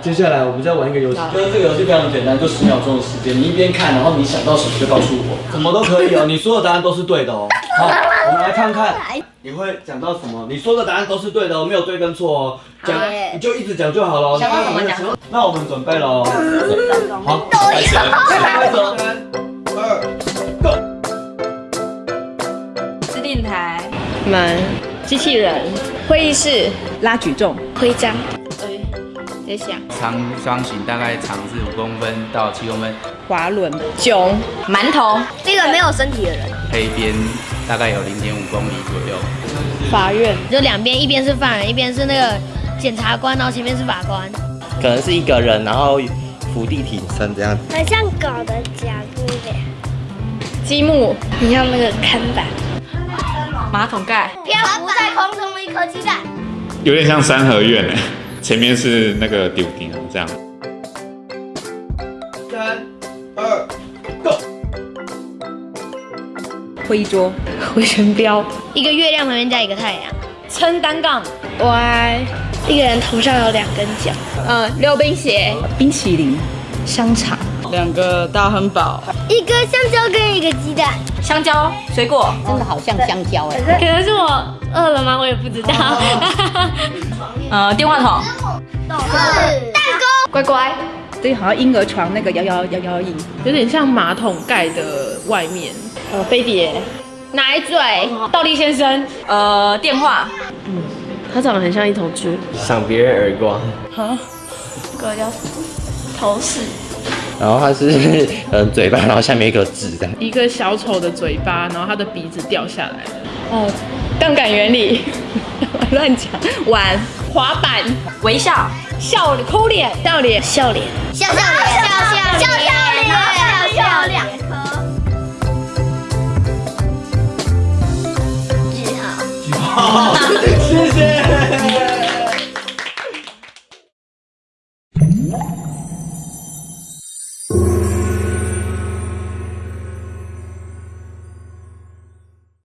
接下来我们再玩一个游戏，就是这个游戏非常简单，就十秒钟的时间，你一边看，然后你想到什么就告诉我，什么都可以哦，你说的答案都是对的哦。好，我们来看看你会讲到什么，你说的答案都是对的哦，没有对跟错哦，讲你就一直讲就好了。想到什么讲。那我们准备喽，好，开始，开始，三二，Go。指定台，门，机器人，会议室，拉举重，徽章。在想长方形大概长是五公分到七公分，滑轮囧馒头，这个没有身体的人，黑边大概有零点五公里左右。法院就两边，一边是犯人，一边是那个检察官，然后前面是法官。可能是一个人，然后伏地挺身这样。很像狗的脚，对不对？积木，你像那个看板。马桶盖，漂浮在空中的一颗鸡蛋。有点像三合院哎。前面是那个丢钉，这样。三二 go。会议桌，回旋镖，一个月亮旁边加一个太阳，撑单杠，Y，一个人头上有两根角，嗯，溜冰鞋，冰淇淋，香肠，两个大汉堡，一个香蕉跟一个鸡蛋，香蕉，水果，真的好像香蕉哎，可能是我饿了吗？我也不知道。呃，电话筒，蛋糕，乖乖，这好像婴儿床那个摇摇摇摇椅，有点像马桶盖的外面。呃，飞碟，奶嘴，倒立先生，呃，电话，嗯，它长得很像一头猪，赏别人耳光，哈，这个叫头饰，然后它是嗯 嘴巴，然后下面一个纸的，一个小丑的嘴巴，然后它的鼻子掉下来，哦，杠杆原理，乱讲，玩滑板，微笑，笑哭脸，笑脸，笑脸，笑笑脸，笑笑脸，笑笑脸。谢谢。